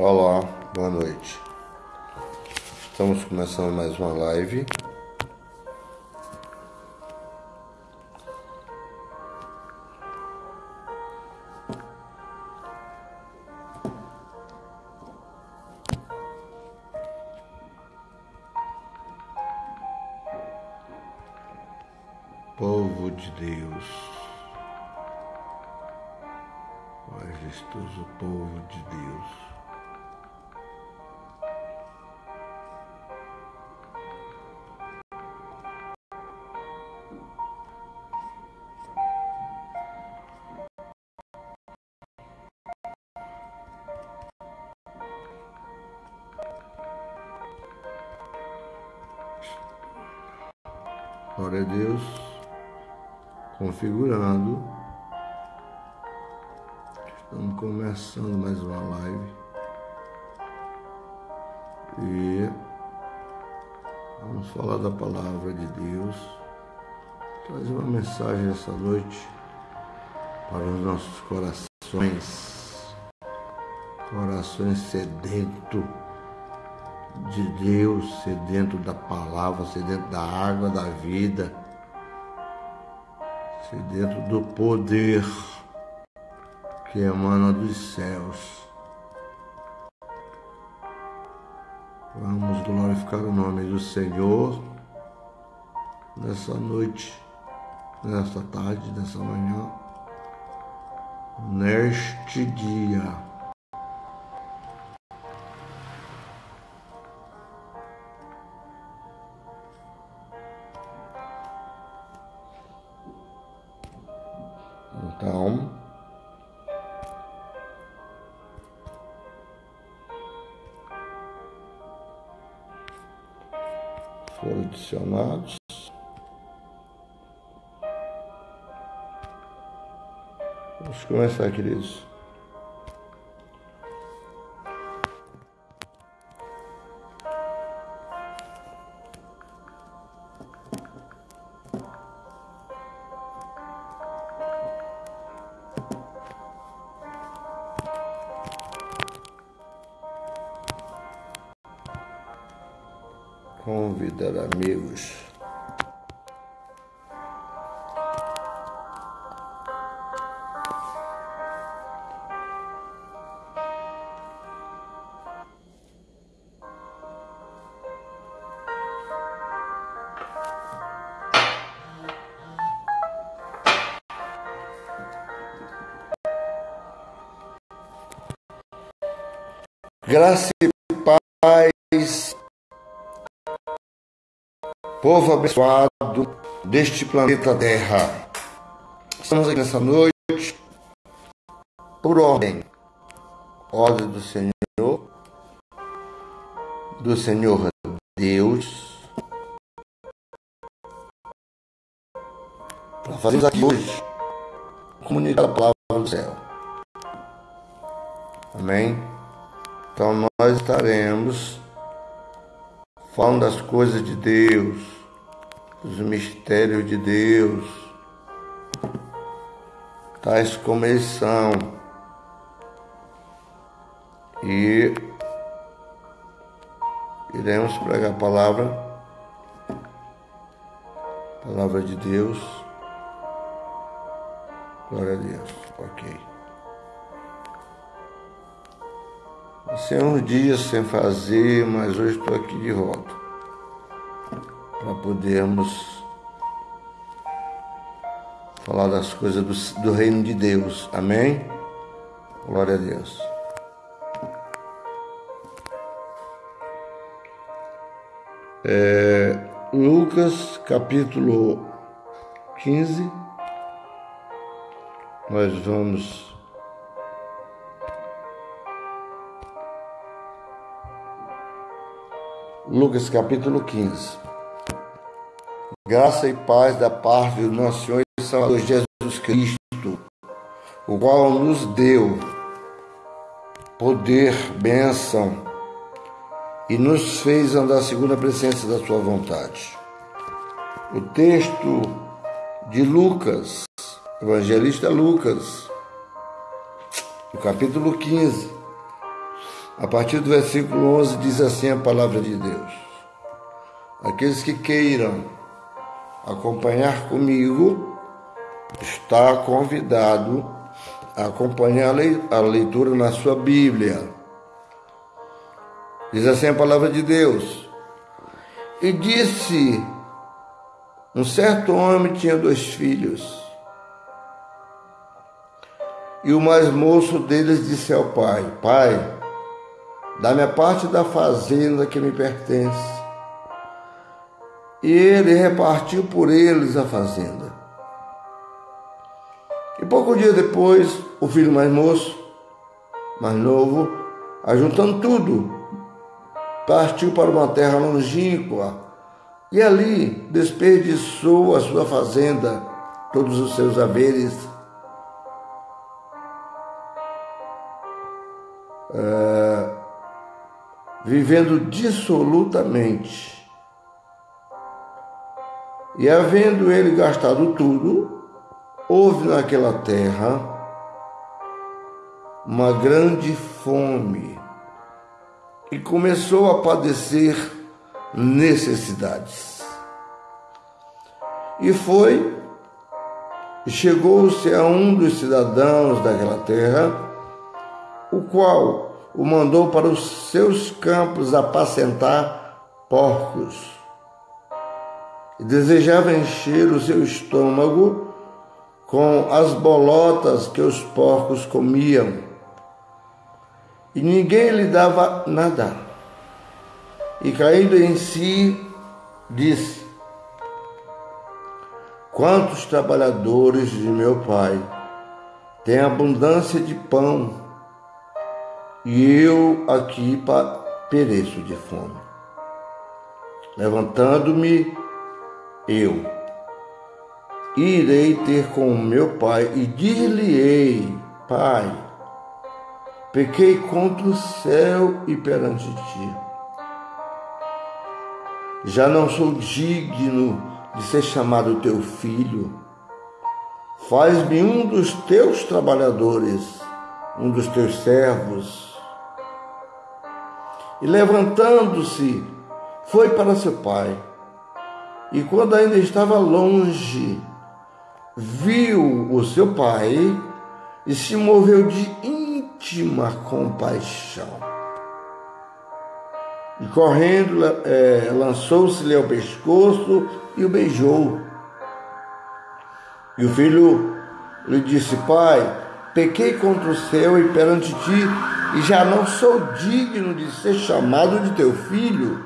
Olá, boa noite. Estamos começando mais uma live. E vamos falar da palavra de Deus. Trazer uma mensagem essa noite para os nossos corações. Corações sedentos de Deus, ser dentro da palavra, ser dentro da água da vida, ser dentro do poder que emana dos céus. Vamos glorificar o nome do Senhor nessa noite, nesta tarde, nessa manhã, neste dia. Começar, queridos. convidar amigos. Graça e paz povo abençoado deste planeta Terra. Estamos aqui nessa noite por ordem, ordem do Senhor, do Senhor Deus, para fazermos aqui hoje comunicar a palavra do céu. Amém? Então nós estaremos falando das coisas de Deus, dos mistérios de Deus, tais como eles são. E iremos pregar a palavra, palavra de Deus. Glória a Deus. Ok. Passei uns dias sem fazer, mas hoje estou aqui de volta para podermos falar das coisas do, do, reino de Deus. Amém? Glória a Deus. É, Lucas capítulo 15. Nós vamos Lucas capítulo 15. Graça e paz da parte do nosso Senhor e Salvador Jesus Cristo, o qual nos deu poder, bênção e nos fez andar segundo a presença da sua vontade. O texto de Lucas, evangelista Lucas, no capítulo 15, A partir do versículo 11 diz assim a palavra de Deus: Aqueles que queiram acompanhar comigo, está convidado a acompanhar a leitura na sua Bíblia. Diz assim a palavra de Deus. E disse: Um certo homem tinha dois filhos. E o mais moço deles disse ao pai: Pai, dá-me a parte da fazenda que me pertence. E ele repartiu por eles a fazenda. E pouco dia depois, o filho mais moço, mais novo, ajuntando tudo, partiu para uma terra longínqua e ali desperdiçou a sua fazenda, todos os seus haveres. É, vivendo dissolutamente. E havendo ele gastado tudo, houve naquela terra uma grande fome e começou a padecer necessidades. E foi, chegou-se a um dos cidadãos daquela terra, o qual o mandou para os seus campos apacentar porcos. E desejava encher o seu estômago com as bolotas que os porcos comiam e ninguém lhe dava nada. E caindo em si, disse: Quantos trabalhadores de meu pai têm abundância de pão, e eu aqui pereço de fome. Levantando-me, eu irei ter com meu pai e dir-lhe-ei, Pai, Pequei contra o céu e perante ti. Já não sou digno de ser chamado teu filho. Faz-me um dos teus trabalhadores, um dos teus servos. E levantando-se, foi para seu pai. E quando ainda estava longe, viu o seu pai e se moveu de íntima compaixão. E correndo, é, lançou-se-lhe ao pescoço e o beijou. E o filho lhe disse: Pai, pequei contra o céu e perante ti, e já não sou digno de ser chamado de teu filho.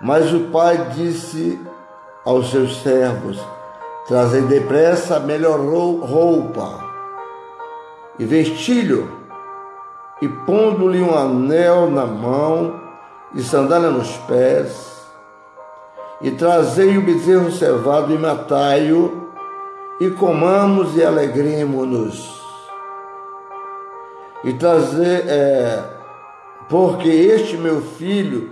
Mas o pai disse aos seus servos: Trazei depressa melhor roupa e vestilho, e pondo-lhe um anel na mão e sandália nos pés, e trazei o bezerro cevado e matai-o, e comamos e alegremos-nos. E trazer, é, porque este meu filho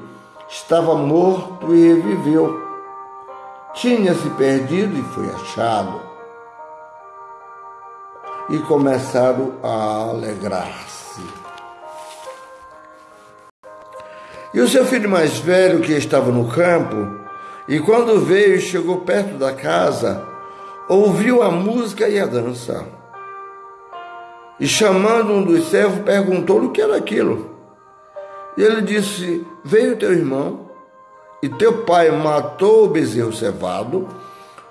estava morto e reviveu, tinha se perdido e foi achado e começaram a alegrar-se. E o seu filho mais velho, que estava no campo, e quando veio e chegou perto da casa, ouviu a música e a dança. E chamando um dos servos, perguntou-lhe o que era aquilo. E ele disse: Veio teu irmão, e teu pai matou o bezerro cevado,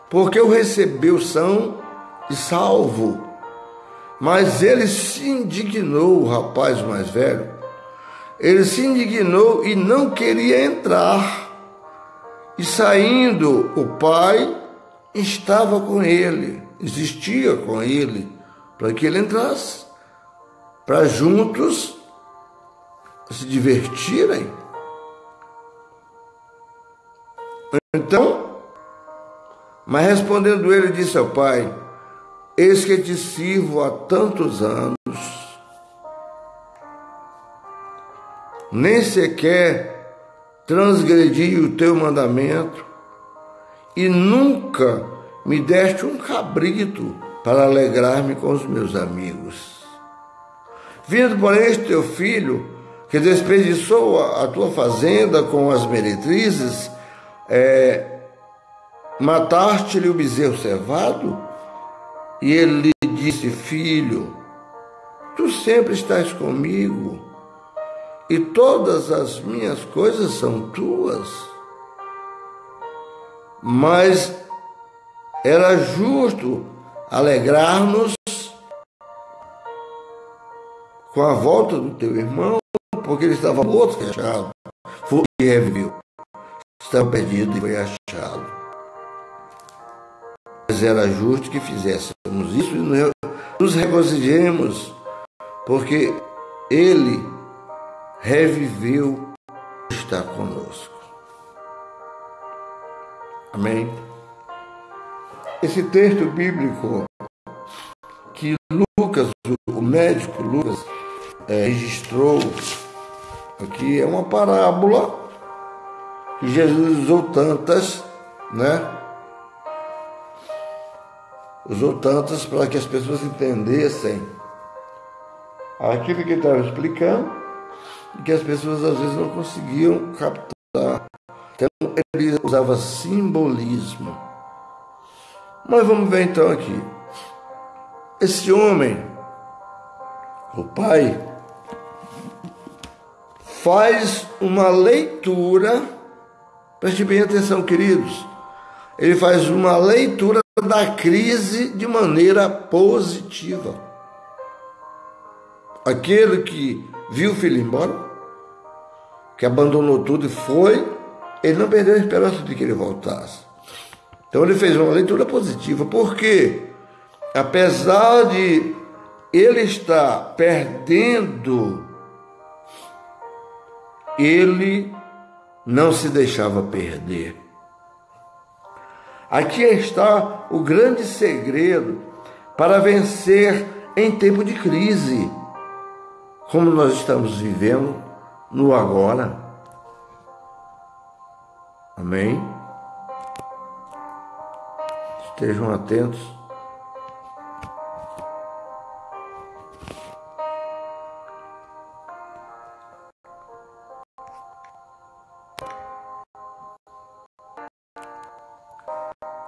porque o recebeu são e salvo. Mas ele se indignou, o rapaz mais velho. Ele se indignou e não queria entrar. E saindo, o pai estava com ele, existia com ele, para que ele entrasse, para juntos se divertirem. Então, mas respondendo ele, disse ao pai: Eis que te sirvo há tantos anos, nem sequer transgredi o teu mandamento, e nunca me deste um cabrito para alegrar-me com os meus amigos. Vindo, porém, este teu filho, que desperdiçou a, tua fazenda com as meretrizes, é, mataste-lhe o bezerro cevado? E ele lhe disse, filho, tu sempre estás comigo, e todas as minhas coisas são tuas. Mas era justo alegrar-nos com a volta do teu irmão, porque ele estava morto e achado, foi e reviveu. Estava perdido e foi achado. Mas era justo que fizéssemos isso e nos regozijemos, porque ele reviveu está conosco. Amém? Esse texto bíblico que Lucas, o médico Lucas, é, registrou aqui é uma parábola que Jesus usou tantas, né? Usou tantas para que as pessoas entendessem aquilo que ele estava explicando e que as pessoas às vezes não conseguiam captar. Então ele usava simbolismo. Mas vamos ver então aqui. Esse homem, o pai, faz uma leitura, preste bem atenção, queridos. Ele faz uma leitura da crise de maneira positiva. Aquele que viu o filho embora, que abandonou tudo e foi, ele não perdeu a esperança de que ele voltasse. Então ele fez uma leitura positiva, porque apesar de ele estar perdendo, ele não se deixava perder. Aqui está o grande segredo para vencer em tempo de crise, como nós estamos vivendo no agora. Amém? Estejam atentos.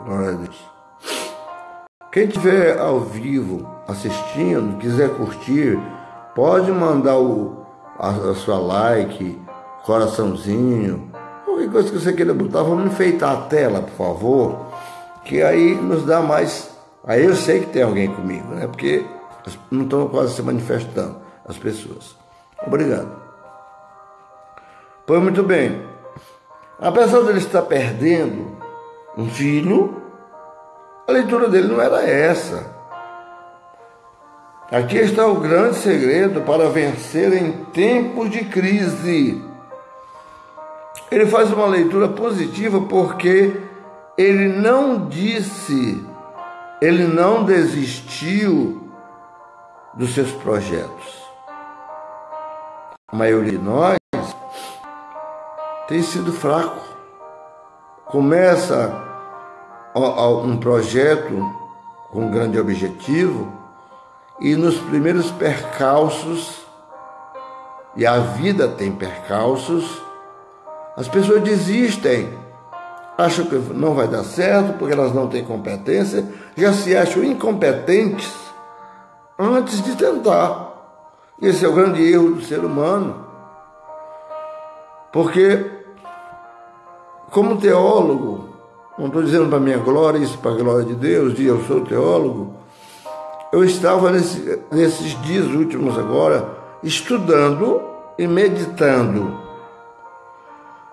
Glória a Deus. Quem estiver ao vivo assistindo, quiser curtir, pode mandar o, a, a sua like, coraçãozinho, qualquer coisa que você queira botar. Vamos enfeitar a tela, por favor, que aí nos dá mais. Aí eu sei que tem alguém comigo, né? Porque não estão quase se manifestando as pessoas. Obrigado. Pois muito bem. Apesar de ele estar perdendo um filho, a leitura dele não era essa. Aqui está o grande segredo para vencer em tempos de crise. Ele faz uma leitura positiva porque ele não disse, ele não desistiu dos seus projetos. A maioria de nós tem sido fraco. Começa um projeto com um grande objetivo e nos primeiros percalços, e a vida tem percalços, as pessoas desistem, acham que não vai dar certo porque elas não têm competência, já se acham incompetentes antes de tentar. Esse é o grande erro do ser humano. Porque, como teólogo, não estou dizendo para minha glória, isso para a glória de Deus, e eu sou teólogo. Eu estava nesse, nesses dias últimos agora estudando e meditando.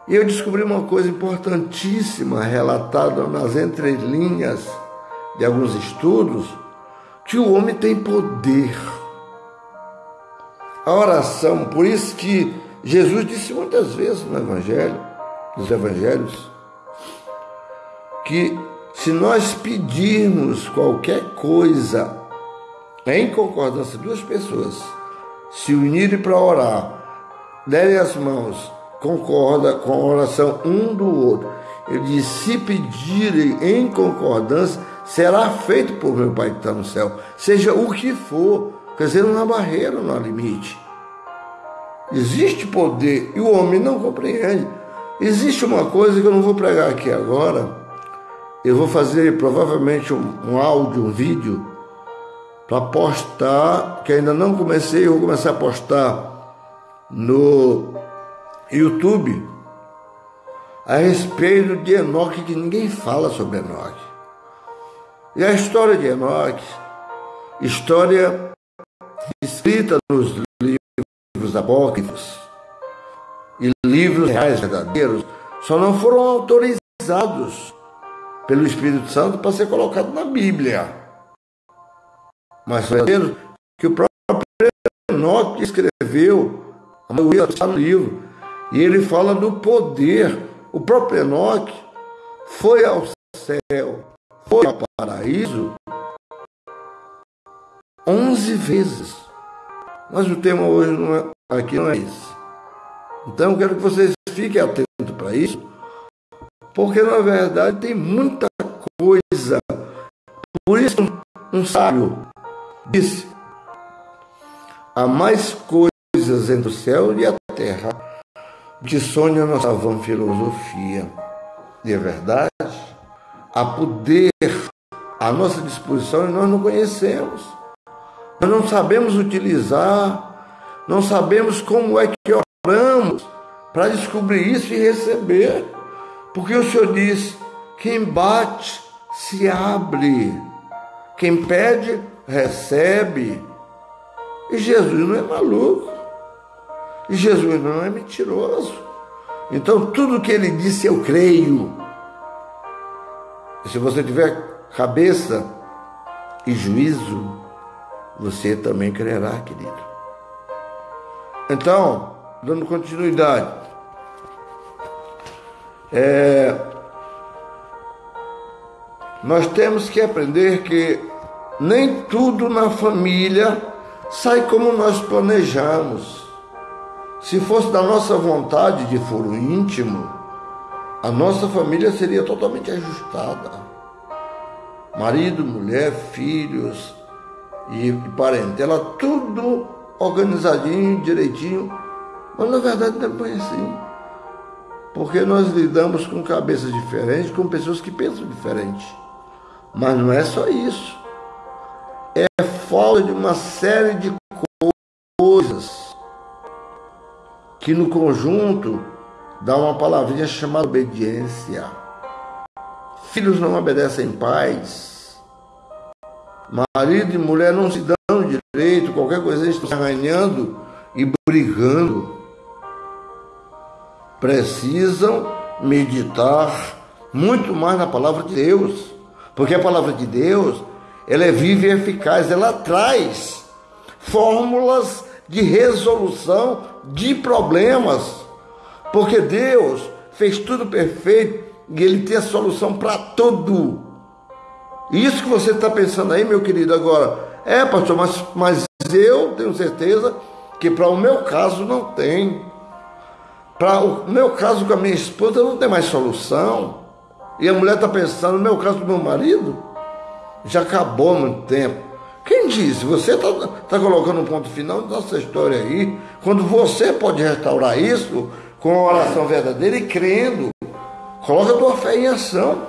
E eu descobri uma coisa importantíssima relatada nas entrelinhas de alguns estudos, que o homem tem poder. A oração, por isso que Jesus disse muitas vezes no Evangelho, nos Evangelhos, que se nós pedirmos qualquer coisa em concordância, duas pessoas se unirem para orar, derem as mãos, concorda com a oração um do outro. Ele diz: se pedirem em concordância, será feito por meu Pai que está no céu, seja o que for, Quer dizer, não há barreira, não há limite. Existe poder e o homem não compreende. Existe uma coisa que eu não vou pregar aqui agora. Eu vou fazer provavelmente um, um áudio, um vídeo, para postar, que ainda não comecei, eu vou começar a postar no YouTube a respeito de Enoque, que ninguém fala sobre Enoque. E a história de Enoque, história escrita nos livros apócrifos e livros reais verdadeiros, só não foram autorizados pelo Espírito Santo para ser colocado na Bíblia. Mas verdadeiros que o próprio Enoque escreveu, a maioria está no livro, e ele fala do poder. O próprio Enoque foi ao céu, foi ao paraíso onze vezes. Mas o tema hoje não é, aqui não é esse. Então eu quero que vocês fiquem atentos para isso, porque na verdade tem muita coisa. Por isso um sábio disse: há mais coisas entre o céu e a terra que sonha a nossa vã filosofia. E é verdade, há poder à nossa disposição e nós não conhecemos. Nós não sabemos utilizar, não sabemos como é que oramos para descobrir isso e receber. Porque o Senhor diz: quem bate, se abre. Quem pede, recebe. E Jesus não é maluco. E Jesus não é mentiroso. Então, tudo que ele disse, eu creio. E se você tiver cabeça e juízo, você também crerá, querido. Então, dando continuidade, é, nós temos que aprender que nem tudo na família sai como nós planejamos. Se fosse da nossa vontade de foro íntimo, a nossa família seria totalmente ajustada. Marido, mulher, filhos e parentela, tudo organizadinho, direitinho. Mas na verdade não é assim. Porque nós lidamos com cabeças diferentes, com pessoas que pensam diferente. Mas não é só isso. É falta de uma série de coisas que no conjunto dá uma palavrinha chamada obediência. Filhos não obedecem pais. Marido e mulher não se dão direito, qualquer coisa eles estão se arranhando e brigando. Precisam meditar muito mais na palavra de Deus, porque a palavra de Deus, ela é viva e eficaz, ela traz fórmulas de resolução de problemas, porque Deus fez tudo perfeito e Ele tem a solução para tudo. Isso que você está pensando aí, meu querido, agora, é, pastor, mas, mas eu tenho certeza que para o meu caso não tem. Para o meu caso com a minha esposa não tem mais solução. E a mulher está pensando, no meu caso com meu marido, já acabou há muito tempo. Quem disse? Você está tá colocando um ponto final na nossa história aí, quando você pode restaurar isso com uma oração verdadeira e crendo. Coloca a tua fé em ação.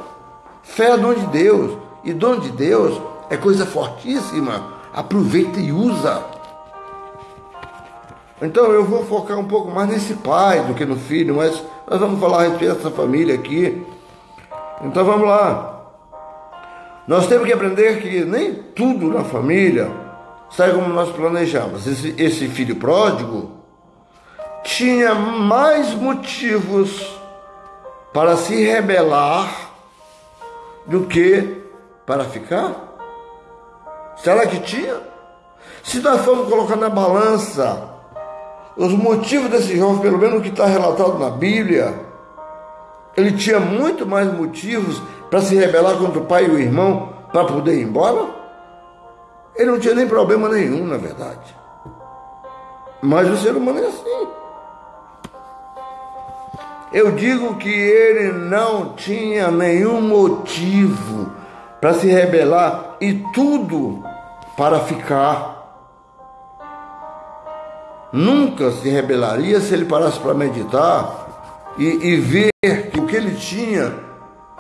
Fé é dom de Deus. E dom de Deus é coisa fortíssima. Aproveita e usa. Então eu vou focar um pouco mais nesse pai do que no filho, mas nós vamos falar a respeito dessa família aqui. Então vamos lá. Nós temos que aprender que nem tudo na família sai como nós planejamos. Esse, esse filho pródigo tinha mais motivos para se rebelar do que para ficar? Será que tinha? Se nós formos colocar na balança os motivos desse jovem, pelo menos o que está relatado na Bíblia, ele tinha muito mais motivos para se rebelar contra o pai e o irmão para poder ir embora? Ele não tinha nem problema nenhum, na verdade. Mas o ser humano é assim. Eu digo que ele não tinha nenhum motivo para se rebelar e tudo para ficar. nunca se rebelaria se ele parasse para meditar e, e ver que o que ele tinha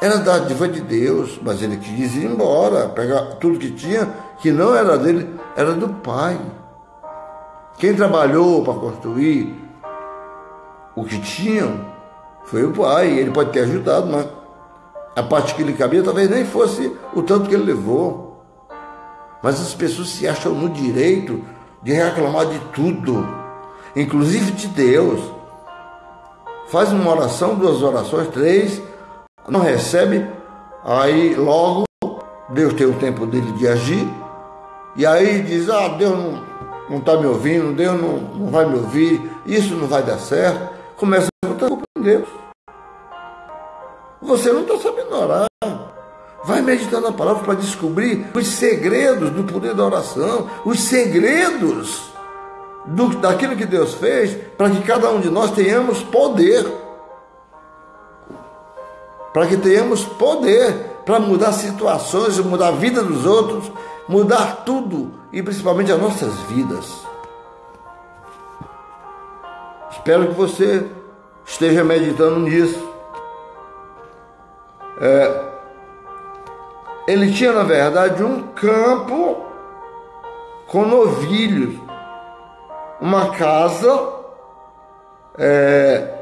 era dádiva de Deus, mas ele quis ir embora, pegar tudo que tinha, que não era dele, era do Pai. Quem trabalhou para construir o que tinham foi o Pai. Ele pode ter ajudado, mas a parte que lhe cabia talvez nem fosse o tanto que ele levou. Mas as pessoas se acham no direito de reclamar de tudo, inclusive de Deus. Faz uma oração, duas orações, três, não recebe, aí logo Deus tem o tempo dele de agir, e aí diz, ah, Deus não está me ouvindo, Deus não, não vai me ouvir, isso não vai dar certo. Começa a botar culpa em Deus. Você não está sabendo orar. Vai meditando a palavra para descobrir os segredos do poder da oração, os segredos do, daquilo que Deus fez, para que cada um de nós tenhamos poder. Para que tenhamos poder para mudar situações, mudar a vida dos outros, mudar tudo e principalmente as nossas vidas. Espero que você esteja meditando nisso. É, ele tinha, na verdade, um campo com novilhos, uma casa é,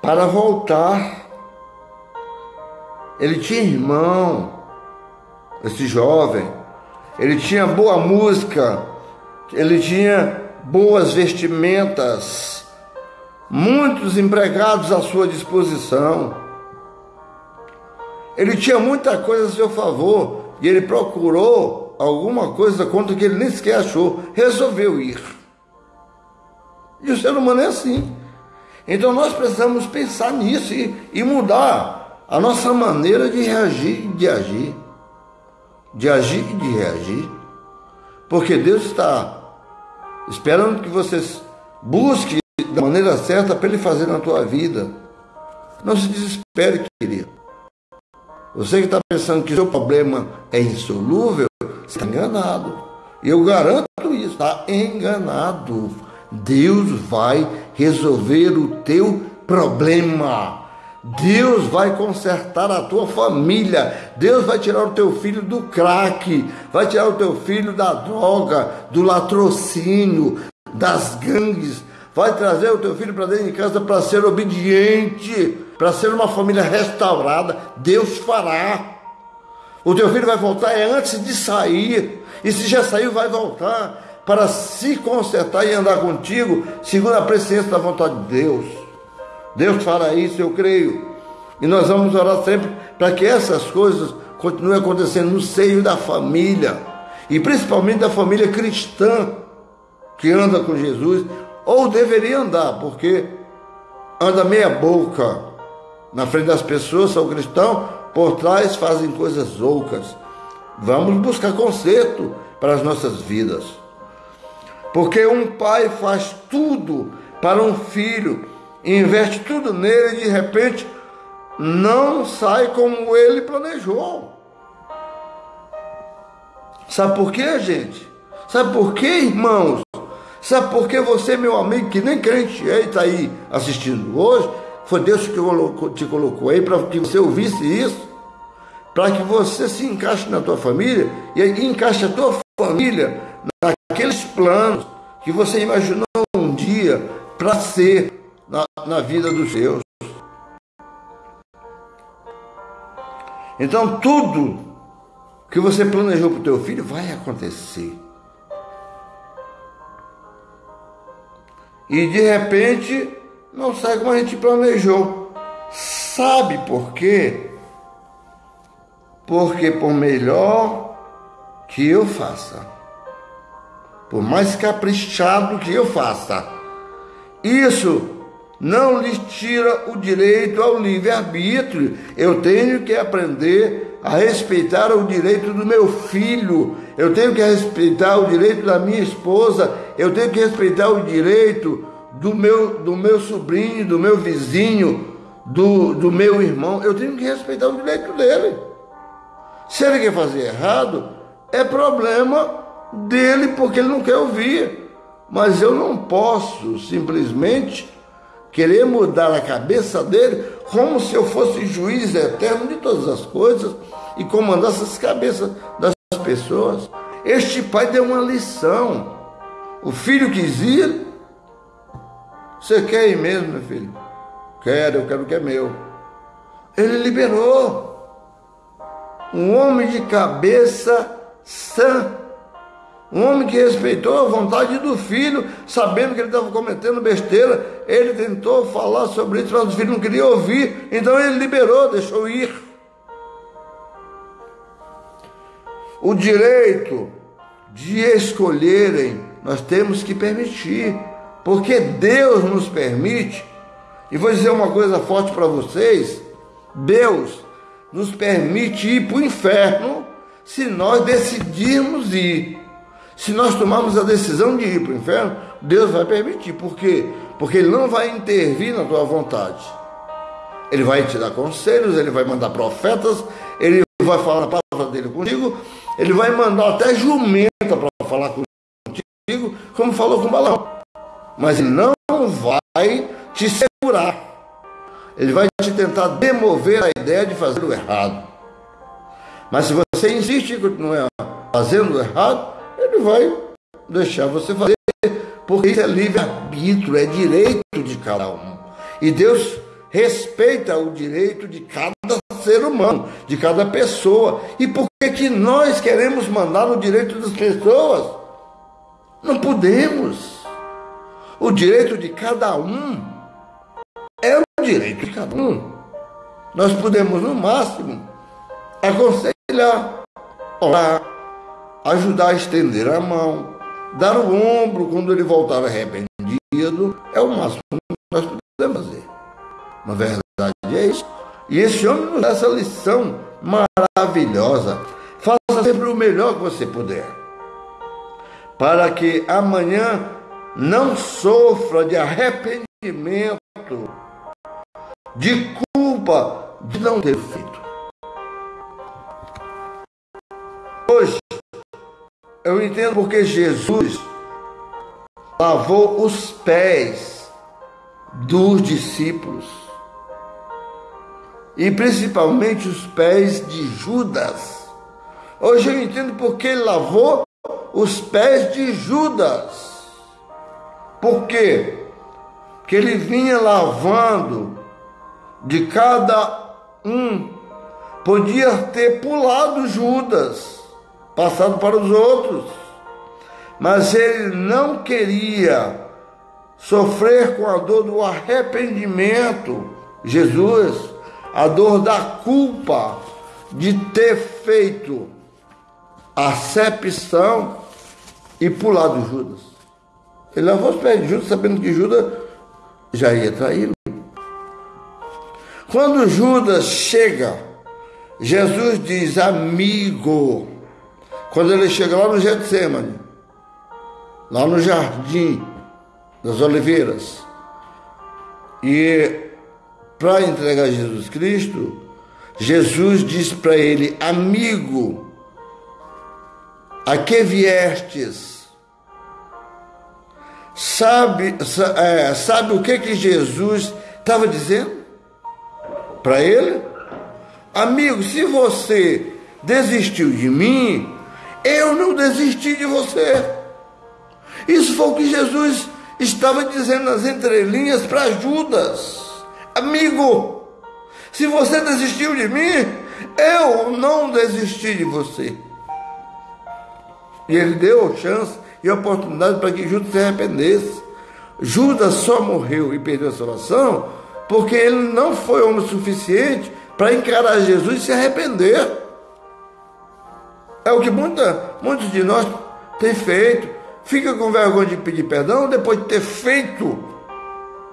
para voltar. Ele tinha irmão, esse jovem, ele tinha boa música, ele tinha boas vestimentas, muitos empregados à sua disposição. Ele tinha muita coisa a seu favor e ele procurou alguma coisa contra que ele nem sequer achou, resolveu ir. E o ser humano é assim. Então nós precisamos pensar nisso e, e mudar a nossa maneira de reagir e de agir. De agir e de reagir. Porque Deus está esperando que você busque da maneira certa para Ele fazer na tua vida. Não se desespere, querido. Você que está pensando que seu problema é insolúvel, está enganado. Eu garanto isso, está enganado. Deus vai resolver o teu problema. Deus vai consertar a tua família. Deus vai tirar o teu filho do crack, vai tirar o teu filho da droga, do latrocínio, das gangues, vai trazer o teu filho para dentro de casa para ser obediente para ser uma família restaurada, Deus fará. O teu filho vai voltar é antes de sair, e se já saiu, vai voltar para se consertar e andar contigo, segundo a presença da vontade de Deus. Deus fará isso, eu creio. E nós vamos orar sempre para que essas coisas continuem acontecendo no seio da família, e principalmente da família cristã que anda com Jesus, ou deveria andar, porque anda meia boca, na frente das pessoas são cristãos, por trás fazem coisas loucas. Vamos buscar conserto para as nossas vidas. Porque um pai faz tudo para um filho, investe tudo nele e de repente não sai como ele planejou. Sabe por quê, gente? Sabe por quê, irmãos? Sabe por que você, meu amigo, que nem crente é, está aí assistindo hoje, foi Deus que te colocou aí para que você ouvisse isso, para que você se encaixe na tua família e encaixe a tua família naqueles planos que você imaginou um dia para ser na, na vida dos seus. Então tudo que você planejou para o teu filho vai acontecer. E de repente não sai como a gente planejou. Sabe por quê? Porque por melhor que eu faça, por mais caprichado que eu faça, isso não lhe tira o direito ao livre-arbítrio. Eu tenho que aprender a respeitar o direito do meu filho, eu tenho que respeitar o direito da minha esposa, eu tenho que respeitar o direito do meu, do meu sobrinho, do meu vizinho, do, do meu irmão, eu tenho que respeitar o direito dele. Se ele quer fazer errado, é problema dele porque ele não quer ouvir. mas eu não posso simplesmente querer mudar a cabeça dele como se eu fosse juiz eterno de todas as coisas e comandasse as cabeças das pessoas. Este pai deu uma lição. O filho quis ir. Você quer ir mesmo, meu filho? Quero, eu quero o que é meu. Ele liberou. Um homem de cabeça sã um homem que respeitou a vontade do filho, sabendo que ele estava cometendo besteira, ele tentou falar sobre isso, mas o filho não queria ouvir, então ele liberou, deixou ir. O direito de escolherem, nós temos que permitir, porque Deus nos permite, e vou dizer uma coisa forte para vocês: Deus nos permite ir para o inferno se nós decidirmos ir. Se nós tomarmos a decisão de ir para o inferno, Deus vai permitir. Por quê? Porque Ele não vai intervir na tua vontade. Ele vai te dar conselhos, Ele vai mandar profetas, Ele vai falar a palavra dele contigo, Ele vai mandar até jumenta para falar contigo, como falou com Balão. Mas Ele não vai te segurar. Ele vai te tentar demover a ideia de fazer o errado. Mas se você insiste em continuar fazendo o errado, ele vai deixar você fazer, porque isso é livre-arbítrio, é direito de cada um. E Deus respeita o direito de cada ser humano, de cada pessoa. E por que, que nós queremos mandar no direito das pessoas? Não podemos. O direito de cada um é o direito de cada um. Nós podemos, no máximo, aconselhar, orar, ajudar a estender a mão, dar o ombro quando ele voltar arrependido, é o máximo que nós podemos fazer. Na verdade é isso. E esse homem nos dá essa lição maravilhosa. Faça sempre o melhor que você puder, para que amanhã não sofra de arrependimento, de culpa de não ter feito. Eu entendo porque Jesus lavou os pés dos discípulos e principalmente os pés de Judas. Hoje eu entendo porque ele lavou os pés de Judas. Por quê? Porque ele vinha lavando de cada um. Podia ter pulado Judas passado para os outros. Mas ele não queria sofrer com a dor do arrependimento, Jesus, a dor da culpa de ter feito acepção e pulado Judas. Ele lavou os pés de Judas, sabendo que Judas já ia traí-lo. Quando Judas chega, Jesus diz: Amigo, quando ele chega lá no Getsemane, lá no jardim das oliveiras, e para entregar Jesus Cristo, Jesus diz para ele: Amigo, a que viestes? Sabe, é, sabe o que, que Jesus estava dizendo para ele? Amigo, se você desistiu de mim, eu não desisti de você. Isso foi o que Jesus estava dizendo nas entrelinhas para Judas. Amigo, se você desistiu de mim, eu não desisti de você. E ele deu chance e oportunidade para que Judas se arrependesse. Judas só morreu e perdeu a salvação porque ele não foi homem suficiente para encarar Jesus e se arrepender. É o que muita, muitos de nós têm feito. Fica com vergonha de pedir perdão depois de ter feito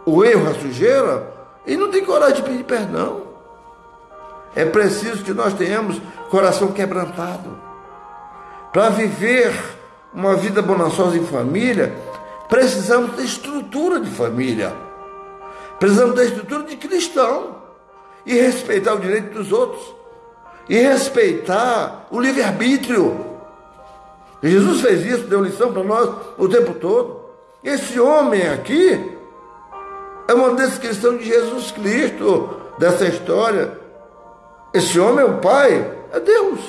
o erro, a sujeira, e não tem coragem de pedir perdão. É preciso que nós tenhamos coração quebrantado. Para viver uma vida bonançosa em família, precisamos ter estrutura de família. Precisamos ter estrutura de cristão e respeitar o direito dos outros e respeitar o livre-arbítrio. Jesus fez isso, deu lição para nós o tempo todo. Esse homem aqui é uma descrição de Jesus Cristo dessa história. Esse homem é o Pai, é Deus.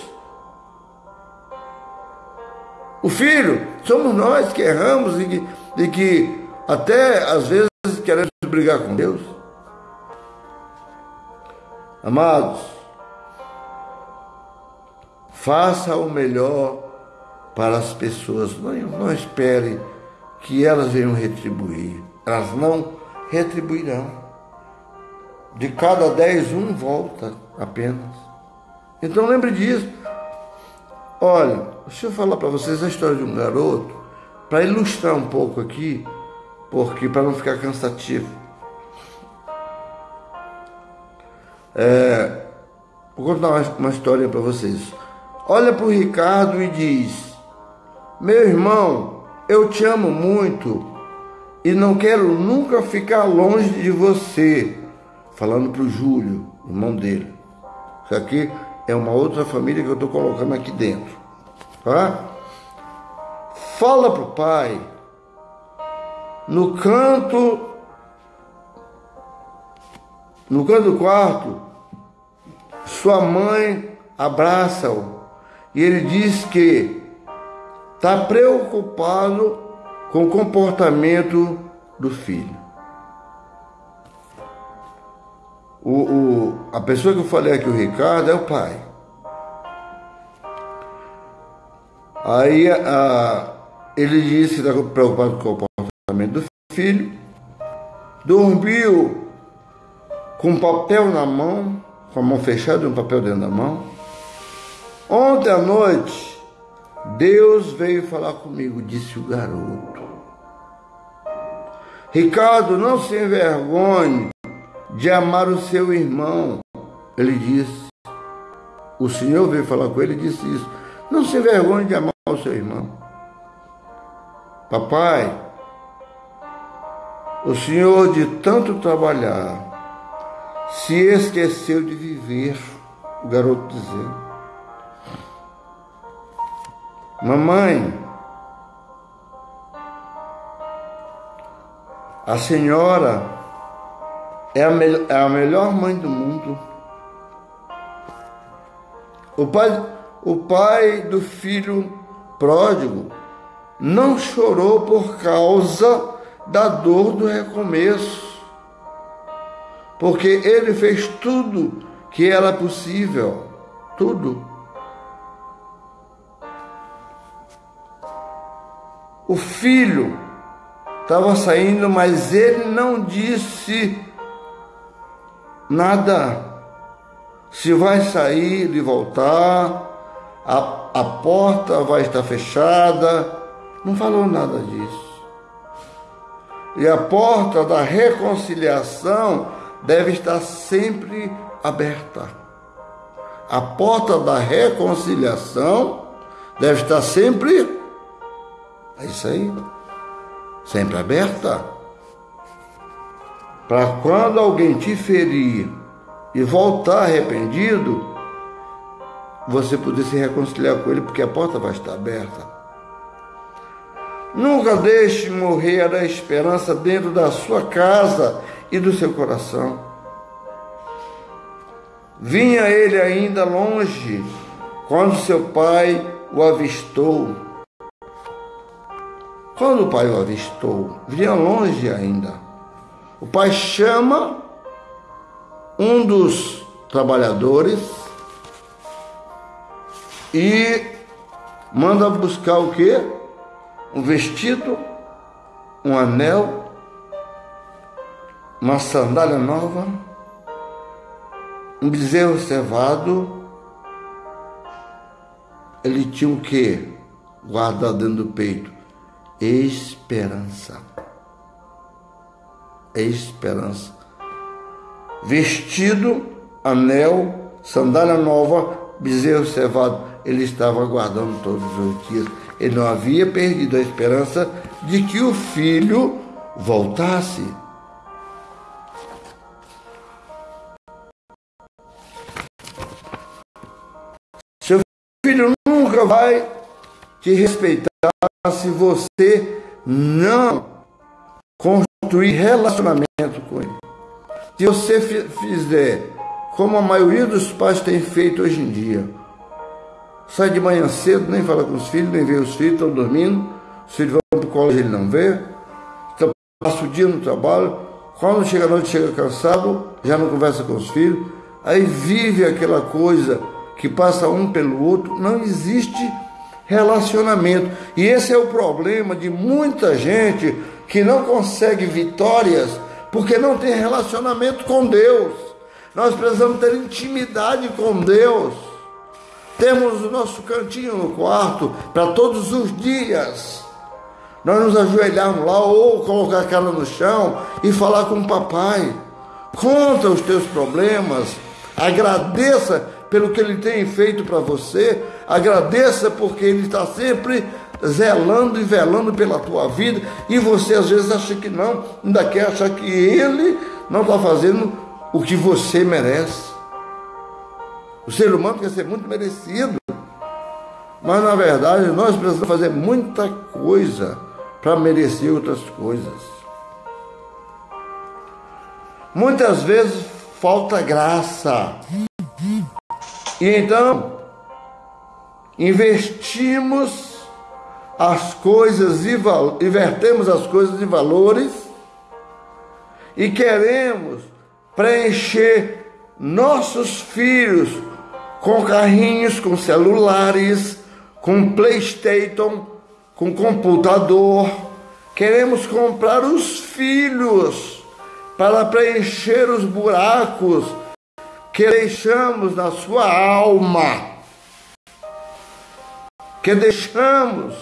O Filho, somos nós que erramos e que, e que até às vezes queremos brigar com Deus. Amados, faça o melhor para as pessoas. Não, não espere que elas venham retribuir. Elas não retribuirão. De cada dez, um volta apenas. Então lembre disso. Olha, deixa eu falar para vocês a história de um garoto, para ilustrar um pouco aqui, porque para não ficar cansativo. É, vou contar uma, uma história para vocês. Olha para o Ricardo e diz: Meu irmão, eu te amo muito e não quero nunca ficar longe de você. Falando para o Júlio, irmão dele. Isso aqui é uma outra família que eu estou colocando aqui dentro. Tá? Fala para o pai. No canto. No canto do quarto, sua mãe abraça-o e ele diz que está preocupado com o comportamento do filho. O, o, a pessoa que eu falei aqui, o Ricardo, é o pai. Aí a, ele disse que está preocupado com o comportamento do filho, dormiu com um papel na mão, com a mão fechada e um papel dentro da mão. Ontem à noite, Deus veio falar comigo, disse o garoto. Ricardo, não se envergonhe de amar o seu irmão. Ele disse. O Senhor veio falar com ele e disse isso. Não se envergonhe de amar o seu irmão. Papai, o Senhor de tanto trabalhar se esqueceu de viver, o garoto dizendo. Mamãe, A senhora é a, me é a melhor mãe do mundo. O pai, o pai do filho pródigo não chorou por causa da dor do recomeço, porque ele fez tudo que era possível, tudo. O filho estava saindo, mas ele não disse nada. Se vai sair e voltar, a, a porta vai estar fechada, não falou nada disso. E a porta da reconciliação deve estar sempre aberta. A porta da reconciliação deve estar sempre. É isso aí sempre aberta, para quando alguém te ferir e voltar arrependido, você poder se reconciliar com ele, porque a porta vai estar aberta. Nunca deixe morrer a esperança dentro da sua casa e do seu coração. Vinha ele ainda longe, quando seu pai o avistou quando o pai o avistou, vinha longe ainda. O pai chama um dos trabalhadores e manda buscar o que? Um vestido, um anel, uma sandália nova, um bezerro cevado. Ele tinha o que? Guardado dentro do peito esperança. Esperança. Vestido, anel, sandália nova, bezerro cevado. Ele estava aguardando todos os dias. Ele não havia perdido a esperança de que o filho voltasse. Seu filho nunca vai te respeitar se você não construir relacionamento com ele. Se você fizer como a maioria dos pais tem feito hoje em dia, sai de manhã cedo, nem fala com os filhos, nem vê os filhos, estão dormindo, os filhos vão para o colégio, ele não vê, então passa o dia no trabalho, quando chega a noite, chega cansado, já não conversa com os filhos, aí vive aquela coisa que passa um pelo outro, não existe relacionamento. E esse é o problema de muita gente que não consegue vitórias porque não tem relacionamento com Deus. Nós precisamos ter intimidade com Deus. Temos o nosso cantinho no quarto para todos os dias. Nós nos ajoelharmos lá ou colocar a cara no chão e falar com o papai. Conta os teus problemas. Agradeça pelo que ele tem feito para você. Agradeça porque ele está sempre zelando e velando pela tua vida. E você às vezes acha que não, ainda quer achar que ele não está fazendo o que você merece. O ser humano quer ser muito merecido. Mas na verdade nós precisamos fazer muita coisa para merecer outras coisas. Muitas vezes falta graça. E então, investimos as coisas e invertemos as coisas de valores e queremos preencher nossos filhos com carrinhos, com celulares, com PlayStation, com computador. Queremos comprar os filhos para preencher os buracos que deixamos na sua alma, que deixamos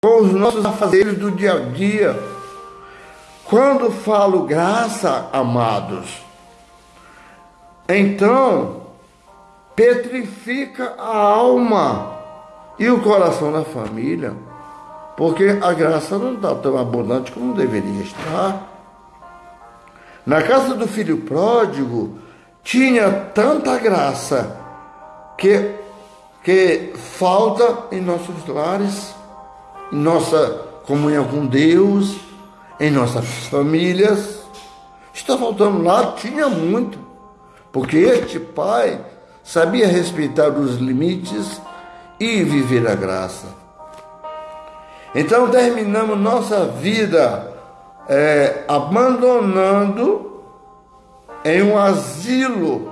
com os nossos afazeres do dia a dia. Quando falo graça, amados, então petrifica a alma e o coração da família, porque a graça não está tão abundante como deveria estar. Na casa do filho pródigo tinha tanta graça que, que falta em nossos lares, em nossa comunhão com Deus, em nossas famílias. Está faltando lá, tinha muito, porque este pai sabia respeitar os limites e viver a graça. Então terminamos nossa vida é, abandonando em um asilo,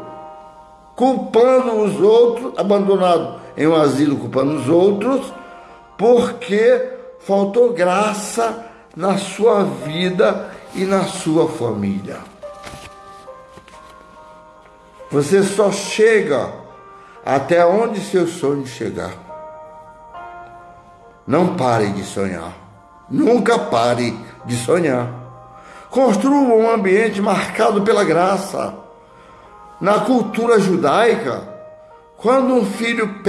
culpando os outros, abandonado em um asilo, culpando os outros, porque faltou graça na sua vida e na sua família. Você só chega até onde seu sonho chegar. Não pare de sonhar. Nunca pare de sonhar. Construa um ambiente marcado pela graça. Na cultura judaica, quando um filho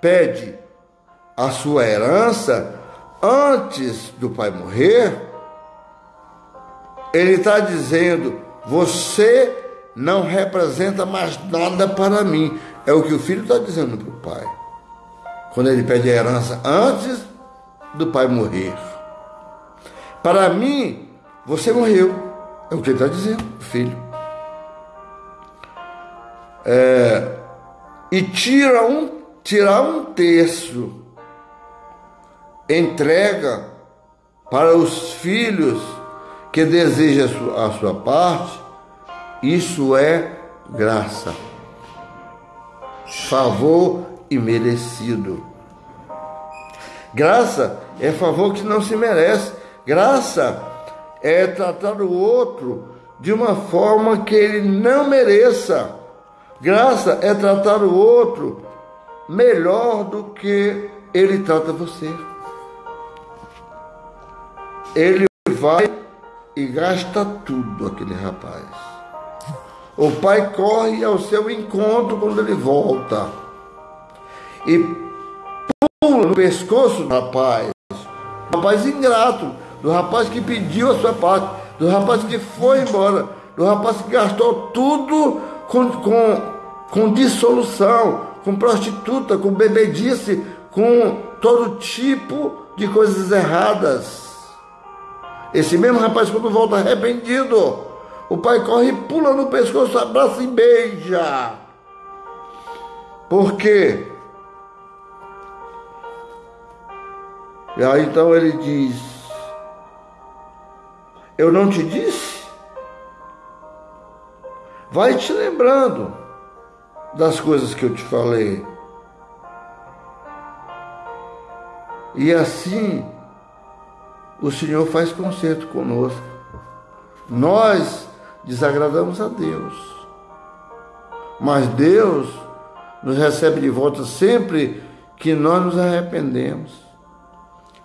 pede a sua herança antes do pai morrer, ele está dizendo: Você não representa mais nada para mim. É o que o filho está dizendo para o pai. Quando ele pede a herança antes do pai morrer. Para mim, você morreu. É o que ele está dizendo, filho. É, e tira um, tirar um terço, entrega para os filhos que desejam a sua, a sua parte, isso é graça, favor e merecido. Graça é favor que não se merece. Graça é tratar o outro de uma forma que ele não mereça. Graça é tratar o outro melhor do que ele trata você. Ele vai e gasta tudo, aquele rapaz. O pai corre ao seu encontro quando ele volta e pula no pescoço do rapaz rapaz ingrato, do rapaz que pediu a sua parte, do rapaz que foi embora, do rapaz que gastou tudo com, com, com dissolução, com prostituta, com bebedice, com todo tipo de coisas erradas. Esse mesmo rapaz, quando volta arrependido, o pai corre, pula no pescoço, abraça e beija. Por quê? E aí então ele diz: Eu não te disse? Vai te lembrando das coisas que eu te falei. E assim o Senhor faz conserto conosco. Nós desagradamos a Deus. Mas Deus nos recebe de volta sempre que nós nos arrependemos.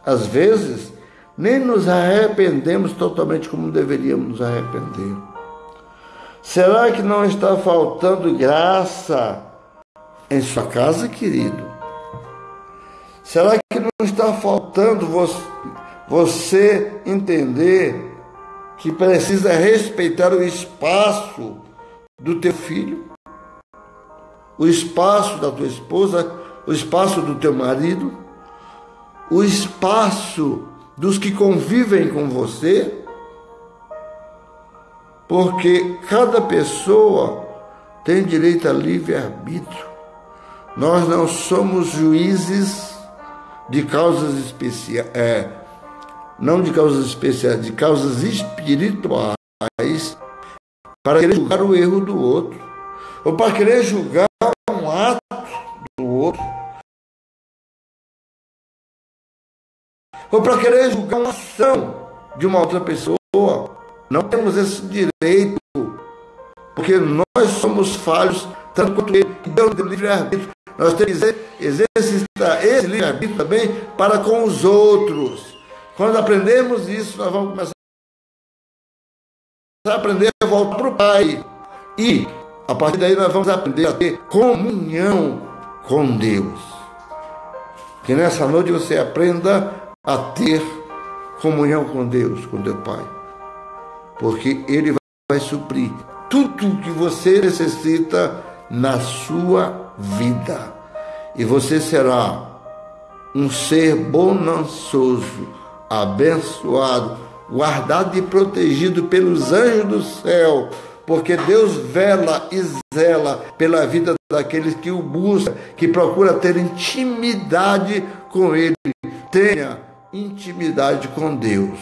Às vezes, nem nos arrependemos totalmente como deveríamos nos arrepender. Será que não está faltando graça em sua casa, querido? Será que não está faltando você entender que precisa respeitar o espaço do teu filho, o espaço da tua esposa, o espaço do teu marido, o espaço dos que convivem com você, porque cada pessoa tem direito a livre-arbítrio. Nós não somos juízes de causas especiais. É, não de causas especiais, de causas espirituais, para querer julgar o erro do outro, ou para querer julgar um ato do outro, ou para querer julgar uma ação de uma outra pessoa. Não temos esse direito, porque nós somos falhos, tanto quanto ele, que tem livre-arbítrio. Nós temos que exercitar esse livre-arbítrio também para com os outros. Quando aprendemos isso, nós vamos começar a aprender a voltar para o Pai. E, a partir daí, nós vamos aprender a ter comunhão com Deus. Que nessa noite você aprenda a ter comunhão com Deus, com teu Pai. Porque Ele vai suprir tudo que você necessita na sua vida. E você será um ser bonançoso abençoado, guardado e protegido pelos anjos do céu, porque Deus vela e zela pela vida daqueles que o buscam, que procura ter intimidade com Ele. Tenha intimidade com Deus.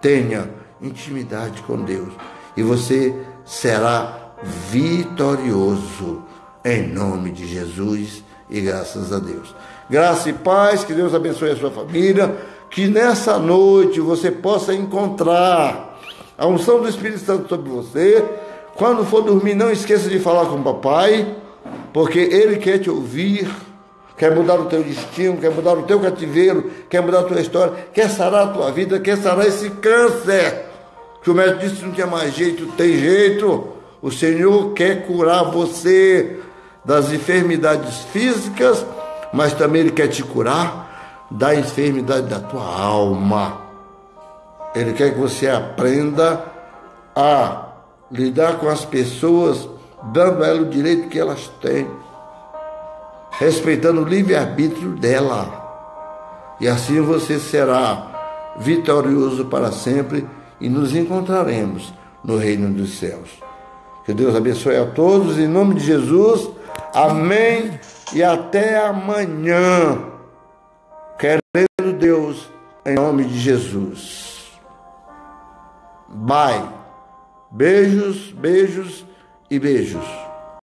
Tenha intimidade com Deus. E você será vitorioso em nome de Jesus e graças a Deus. Graça e paz, que Deus abençoe a sua família que nessa noite você possa encontrar a unção do Espírito Santo sobre você. Quando for dormir, não esqueça de falar com o papai, porque ele quer te ouvir, quer mudar o teu destino, quer mudar o teu cativeiro, quer mudar a tua história, quer sarar a tua vida, quer sarar esse câncer. Que o médico disse não tinha mais jeito, tem jeito. O Senhor quer curar você das enfermidades físicas, mas também Ele quer te curar da enfermidade da tua alma. Ele quer que você aprenda a lidar com as pessoas, dando a elas o direito que elas têm, respeitando o livre-arbítrio dela. E assim você será vitorioso para sempre e nos encontraremos no reino dos céus. Que Deus abençoe a todos, em nome de Jesus. Amém. E até amanhã. Querendo Deus, em nome de Jesus. Bye. Beijos, beijos e beijos.